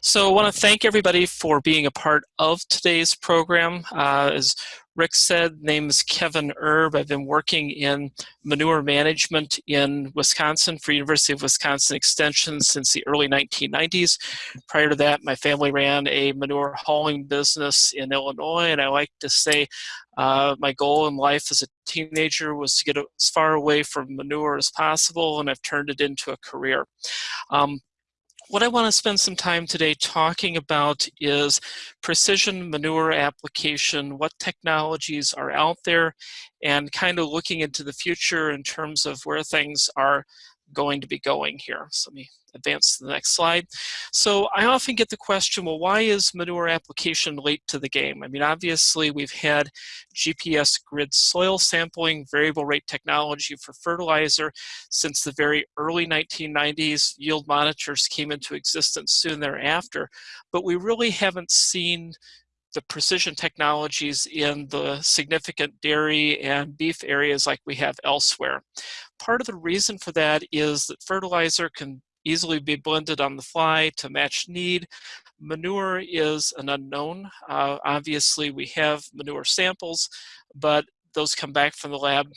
So I want to thank everybody for being a part of today's program. Uh, as Rick said, name is Kevin Erb. I've been working in manure management in Wisconsin for University of Wisconsin Extension since the early 1990s. Prior to that, my family ran a manure hauling business in Illinois, and I like to say uh, my goal in life as a teenager was to get as far away from manure as possible, and I've turned it into a career. Um, what I want to spend some time today talking about is precision manure application, what technologies are out there, and kind of looking into the future in terms of where things are going to be going here. So let me advance to the next slide. So I often get the question, well, why is manure application late to the game? I mean, obviously we've had GPS grid soil sampling, variable rate technology for fertilizer since the very early 1990s. Yield monitors came into existence soon thereafter, but we really haven't seen the precision technologies in the significant dairy and beef areas like we have elsewhere. Part of the reason for that is that fertilizer can easily be blended on the fly to match need. Manure is an unknown. Uh, obviously, we have manure samples, but those come back from the lab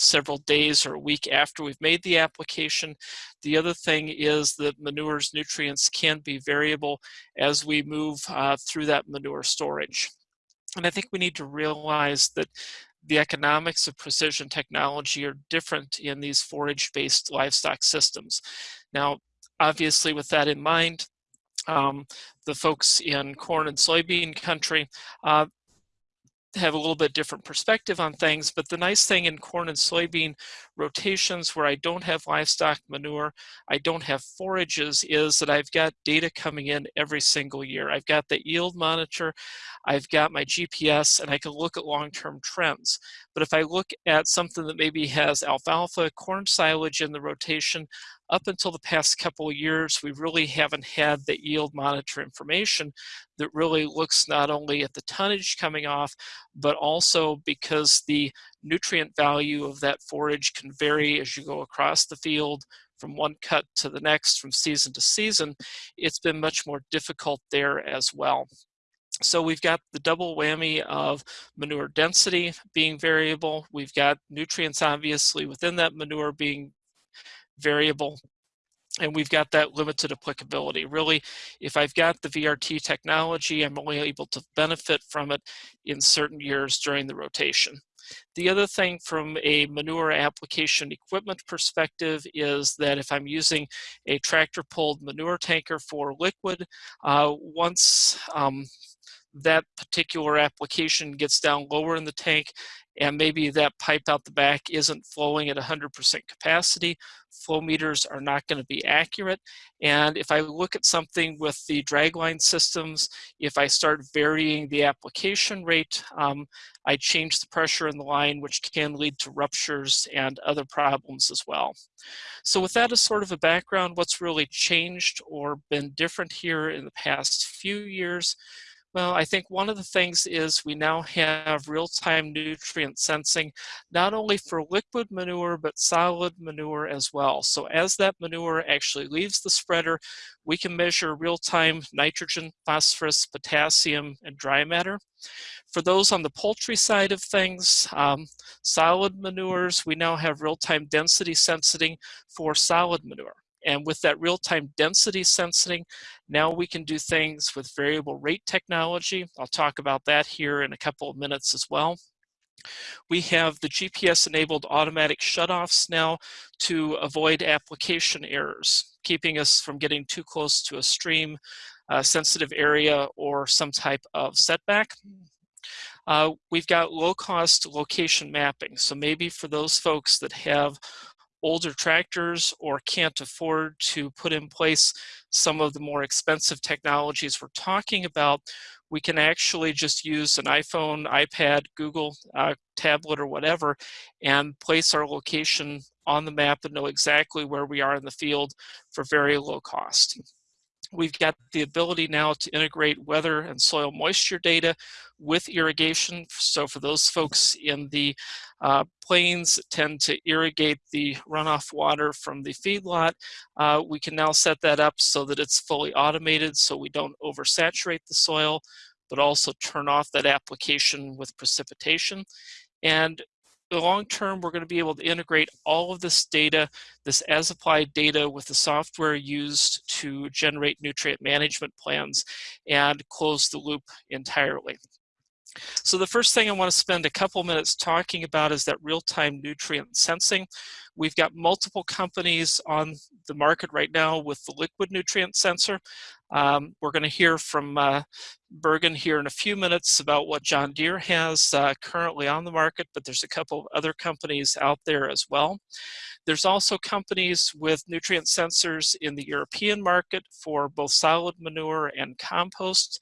several days or a week after we've made the application. The other thing is that manure's nutrients can be variable as we move uh, through that manure storage. And I think we need to realize that the economics of precision technology are different in these forage-based livestock systems. Now, obviously with that in mind, um, the folks in corn and soybean country, uh, have a little bit different perspective on things, but the nice thing in corn and soybean rotations where I don't have livestock manure, I don't have forages, is that I've got data coming in every single year. I've got the yield monitor, I've got my GPS, and I can look at long-term trends. But if I look at something that maybe has alfalfa, corn silage in the rotation, up until the past couple of years, we really haven't had the yield monitor information that really looks not only at the tonnage coming off, but also because the nutrient value of that forage can vary as you go across the field from one cut to the next, from season to season, it's been much more difficult there as well. So we've got the double whammy of manure density being variable. We've got nutrients obviously within that manure being variable and we've got that limited applicability. Really, if I've got the VRT technology, I'm only able to benefit from it in certain years during the rotation. The other thing from a manure application equipment perspective is that if I'm using a tractor pulled manure tanker for liquid, uh, once um, that particular application gets down lower in the tank, and maybe that pipe out the back isn't flowing at 100% capacity, flow meters are not going to be accurate. And if I look at something with the dragline systems, if I start varying the application rate, um, I change the pressure in the line, which can lead to ruptures and other problems as well. So with that as sort of a background, what's really changed or been different here in the past few years, well, I think one of the things is we now have real-time nutrient sensing, not only for liquid manure, but solid manure as well. So as that manure actually leaves the spreader, we can measure real-time nitrogen, phosphorus, potassium, and dry matter. For those on the poultry side of things, um, solid manures, we now have real-time density sensing for solid manure. And with that real-time density sensing, now we can do things with variable rate technology. I'll talk about that here in a couple of minutes as well. We have the GPS-enabled automatic shutoffs now to avoid application errors, keeping us from getting too close to a stream, a sensitive area, or some type of setback. Uh, we've got low-cost location mapping. So maybe for those folks that have older tractors or can't afford to put in place some of the more expensive technologies we're talking about, we can actually just use an iPhone, iPad, Google uh, tablet or whatever and place our location on the map and know exactly where we are in the field for very low cost. We've got the ability now to integrate weather and soil moisture data with irrigation. So for those folks in the uh, plains tend to irrigate the runoff water from the feedlot, uh, we can now set that up so that it's fully automated so we don't oversaturate the soil, but also turn off that application with precipitation. And the long term, we're going to be able to integrate all of this data, this as applied data with the software used to generate nutrient management plans and close the loop entirely. So the first thing I want to spend a couple minutes talking about is that real-time nutrient sensing. We've got multiple companies on the market right now with the liquid nutrient sensor. Um, we're going to hear from uh, Bergen here in a few minutes about what John Deere has uh, currently on the market, but there's a couple of other companies out there as well. There's also companies with nutrient sensors in the European market for both solid manure and compost.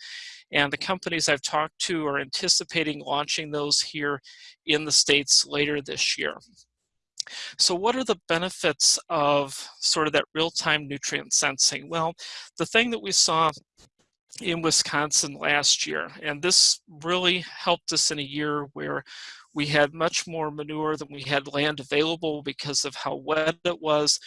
And the companies I've talked to are anticipating launching those here in the States later this year. So what are the benefits of sort of that real-time nutrient sensing? Well, the thing that we saw in Wisconsin last year, and this really helped us in a year where we had much more manure than we had land available because of how wet it was.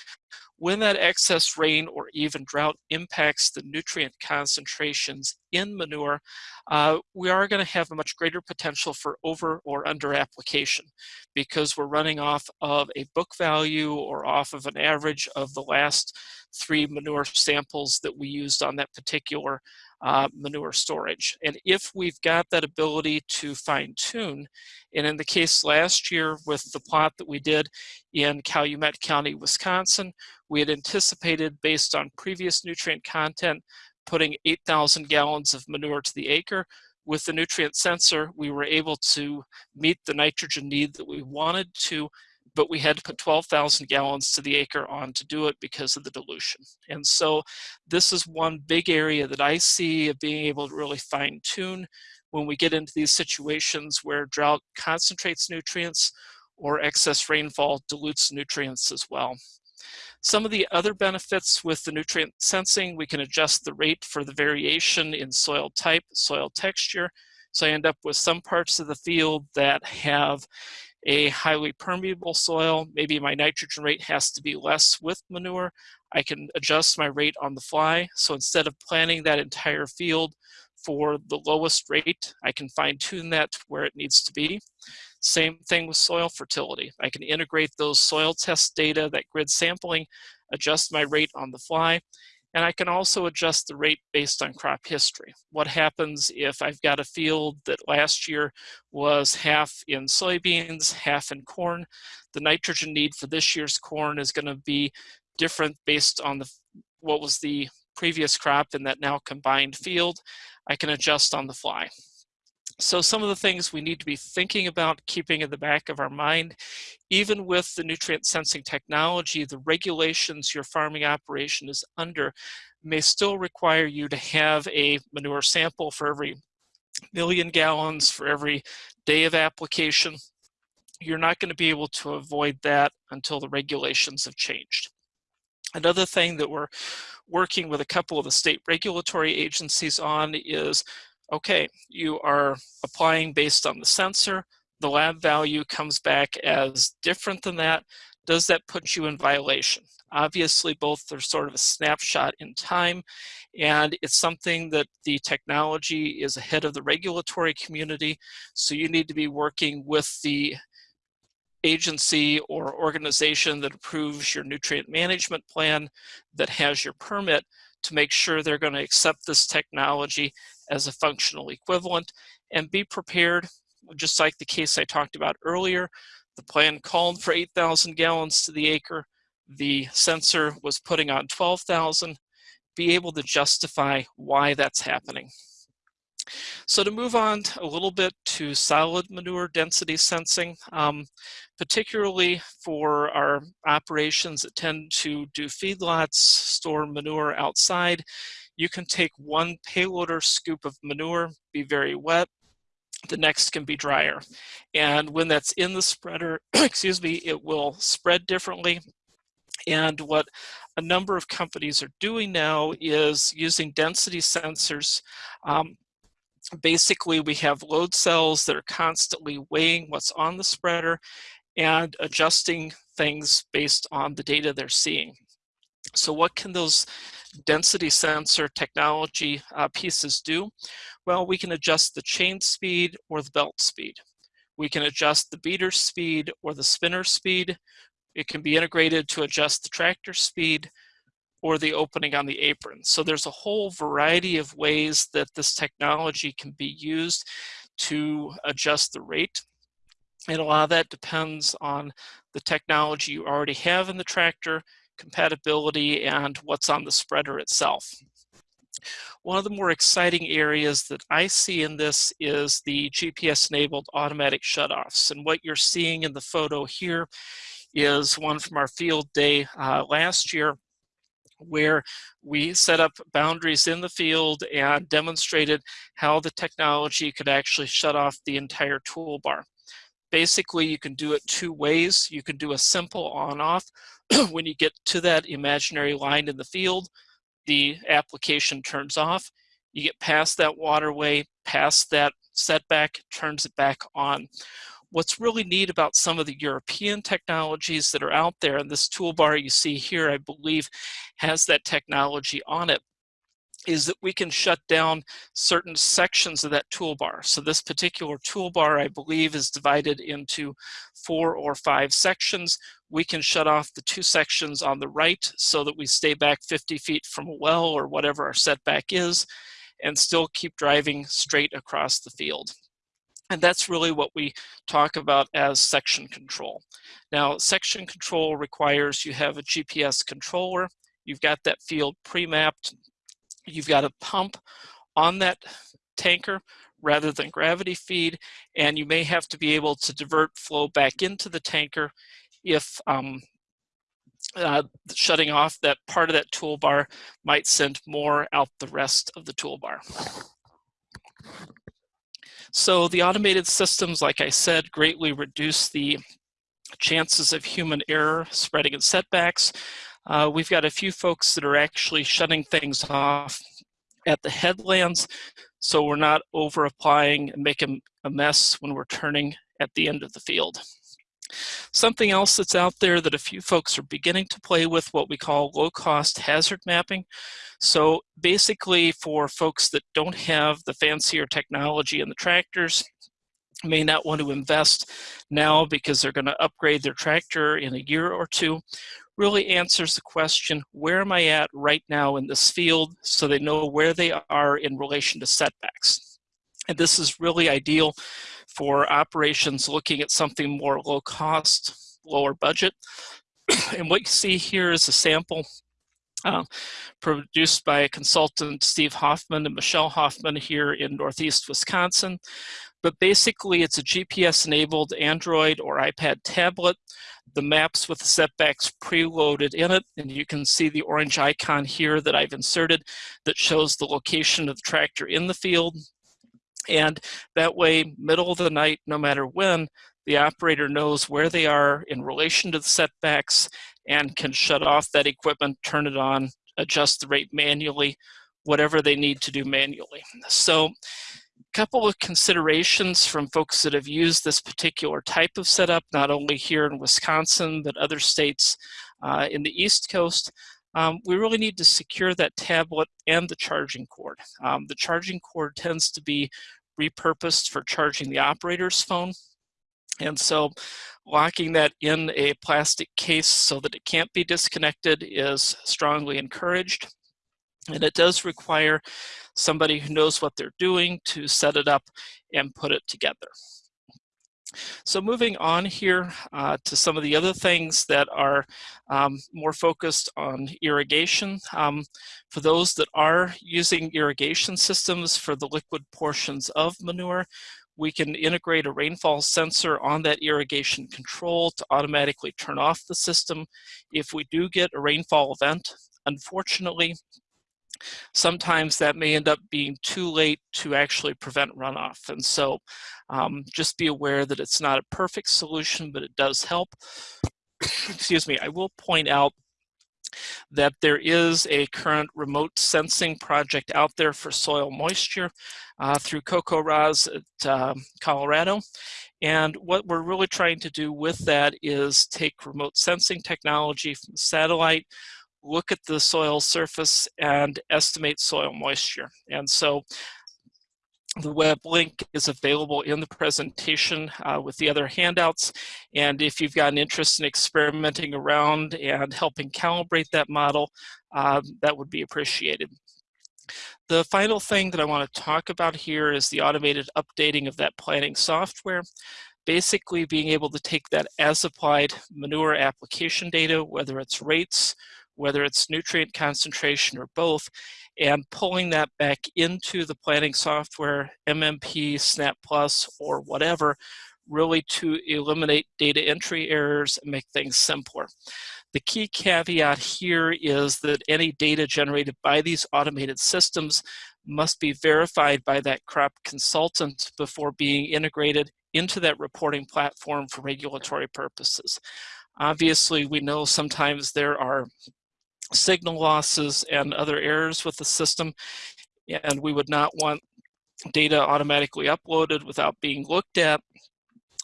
When that excess rain or even drought impacts the nutrient concentrations in manure, uh, we are going to have a much greater potential for over or under application because we're running off of a book value or off of an average of the last three manure samples that we used on that particular uh, manure storage. And if we've got that ability to fine tune, and in the case last year with the plot that we did in Calumet County, Wisconsin, we had anticipated based on previous nutrient content putting 8,000 gallons of manure to the acre. With the nutrient sensor, we were able to meet the nitrogen need that we wanted to but we had to put 12,000 gallons to the acre on to do it because of the dilution. And so this is one big area that I see of being able to really fine tune when we get into these situations where drought concentrates nutrients or excess rainfall dilutes nutrients as well. Some of the other benefits with the nutrient sensing, we can adjust the rate for the variation in soil type, soil texture. So I end up with some parts of the field that have a highly permeable soil, maybe my nitrogen rate has to be less with manure. I can adjust my rate on the fly. So instead of planting that entire field for the lowest rate, I can fine tune that to where it needs to be. Same thing with soil fertility. I can integrate those soil test data, that grid sampling, adjust my rate on the fly, and I can also adjust the rate based on crop history. What happens if I've got a field that last year was half in soybeans, half in corn? The nitrogen need for this year's corn is going to be different based on the what was the previous crop in that now combined field. I can adjust on the fly. So some of the things we need to be thinking about keeping in the back of our mind, even with the nutrient sensing technology, the regulations your farming operation is under may still require you to have a manure sample for every million gallons for every day of application. You're not going to be able to avoid that until the regulations have changed. Another thing that we're working with a couple of the state regulatory agencies on is okay, you are applying based on the sensor, the lab value comes back as different than that, does that put you in violation? Obviously, both are sort of a snapshot in time, and it's something that the technology is ahead of the regulatory community, so you need to be working with the agency or organization that approves your nutrient management plan that has your permit to make sure they're going to accept this technology as a functional equivalent and be prepared, just like the case I talked about earlier. The plan called for 8,000 gallons to the acre. The sensor was putting on 12,000. Be able to justify why that's happening. So to move on a little bit to solid manure density sensing, um, particularly for our operations that tend to do feedlots, store manure outside, you can take one payloader scoop of manure, be very wet, the next can be drier. And when that's in the spreader, excuse me, it will spread differently. And what a number of companies are doing now is using density sensors. Um, basically, we have load cells that are constantly weighing what's on the spreader and adjusting things based on the data they're seeing. So what can those density sensor technology uh, pieces do? Well, we can adjust the chain speed or the belt speed. We can adjust the beater speed or the spinner speed. It can be integrated to adjust the tractor speed or the opening on the apron. So there's a whole variety of ways that this technology can be used to adjust the rate. And a lot of that depends on the technology you already have in the tractor, compatibility, and what's on the spreader itself. One of the more exciting areas that I see in this is the GPS-enabled automatic shutoffs. And what you're seeing in the photo here is one from our field day uh, last year where we set up boundaries in the field and demonstrated how the technology could actually shut off the entire toolbar. Basically, you can do it two ways. You can do a simple on-off when you get to that imaginary line in the field, the application turns off. You get past that waterway, past that setback, turns it back on. What's really neat about some of the European technologies that are out there, and this toolbar you see here, I believe, has that technology on it, is that we can shut down certain sections of that toolbar. So this particular toolbar, I believe, is divided into four or five sections. We can shut off the two sections on the right so that we stay back 50 feet from a well or whatever our setback is and still keep driving straight across the field. And that's really what we talk about as section control. Now, section control requires you have a GPS controller, you've got that field pre-mapped, you've got a pump on that tanker rather than gravity feed, and you may have to be able to divert flow back into the tanker if um, uh, shutting off that part of that toolbar might send more out the rest of the toolbar. So the automated systems, like I said, greatly reduce the chances of human error spreading in setbacks. Uh, we've got a few folks that are actually shutting things off at the headlands so we're not over applying and making a mess when we're turning at the end of the field. Something else that's out there that a few folks are beginning to play with what we call low-cost hazard mapping. So basically for folks that don't have the fancier technology in the tractors, may not want to invest now because they're going to upgrade their tractor in a year or two, really answers the question, where am I at right now in this field so they know where they are in relation to setbacks. And this is really ideal for operations looking at something more low cost, lower budget. and what you see here is a sample uh, produced by consultant Steve Hoffman and Michelle Hoffman here in Northeast Wisconsin. But basically it's a GPS enabled Android or iPad tablet. The maps with the setbacks preloaded in it, and you can see the orange icon here that I've inserted that shows the location of the tractor in the field, and that way, middle of the night, no matter when, the operator knows where they are in relation to the setbacks and can shut off that equipment, turn it on, adjust the rate manually, whatever they need to do manually. So a couple of considerations from folks that have used this particular type of setup, not only here in Wisconsin, but other states uh, in the East Coast um, we really need to secure that tablet and the charging cord. Um, the charging cord tends to be repurposed for charging the operator's phone. And so locking that in a plastic case so that it can't be disconnected is strongly encouraged. And it does require somebody who knows what they're doing to set it up and put it together. So moving on here uh, to some of the other things that are um, more focused on irrigation. Um, for those that are using irrigation systems for the liquid portions of manure, we can integrate a rainfall sensor on that irrigation control to automatically turn off the system if we do get a rainfall event. Unfortunately, sometimes that may end up being too late to actually prevent runoff. And so um, just be aware that it's not a perfect solution, but it does help. Excuse me, I will point out that there is a current remote sensing project out there for soil moisture uh, through CoCoRaHS at uh, Colorado. And what we're really trying to do with that is take remote sensing technology from satellite, look at the soil surface and estimate soil moisture. And so the web link is available in the presentation uh, with the other handouts. And if you've got an interest in experimenting around and helping calibrate that model, uh, that would be appreciated. The final thing that I want to talk about here is the automated updating of that planning software. Basically being able to take that as applied manure application data, whether it's rates, whether it's nutrient concentration or both, and pulling that back into the planning software, MMP, Snap Plus, or whatever, really to eliminate data entry errors and make things simpler. The key caveat here is that any data generated by these automated systems must be verified by that crop consultant before being integrated into that reporting platform for regulatory purposes. Obviously, we know sometimes there are signal losses and other errors with the system. And we would not want data automatically uploaded without being looked at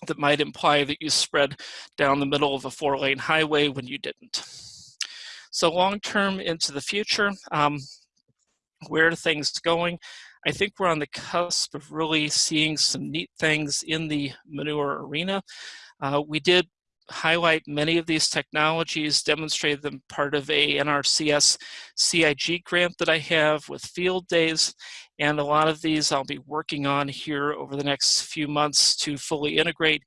that might imply that you spread down the middle of a four lane highway when you didn't. So long term into the future, um, where are things going? I think we're on the cusp of really seeing some neat things in the manure arena. Uh, we did highlight many of these technologies, demonstrate them part of a NRCS CIG grant that I have with field days. And a lot of these I'll be working on here over the next few months to fully integrate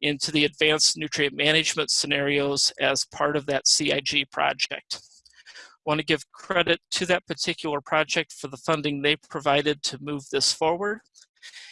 into the advanced nutrient management scenarios as part of that CIG project. Want to give credit to that particular project for the funding they provided to move this forward.